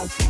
Bye.